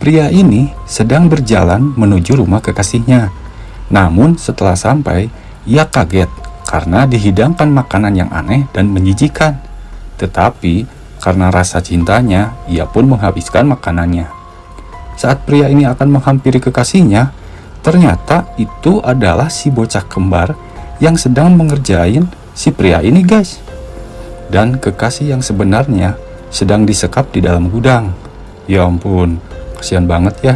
Pria ini sedang berjalan menuju rumah kekasihnya. Namun setelah sampai, ia kaget karena dihidangkan makanan yang aneh dan menjijikan. Tetapi karena rasa cintanya, ia pun menghabiskan makanannya. Saat pria ini akan menghampiri kekasihnya, ternyata itu adalah si bocah kembar yang sedang mengerjain si pria ini guys. Dan kekasih yang sebenarnya sedang disekap di dalam gudang. Ya ampun, kasihan banget ya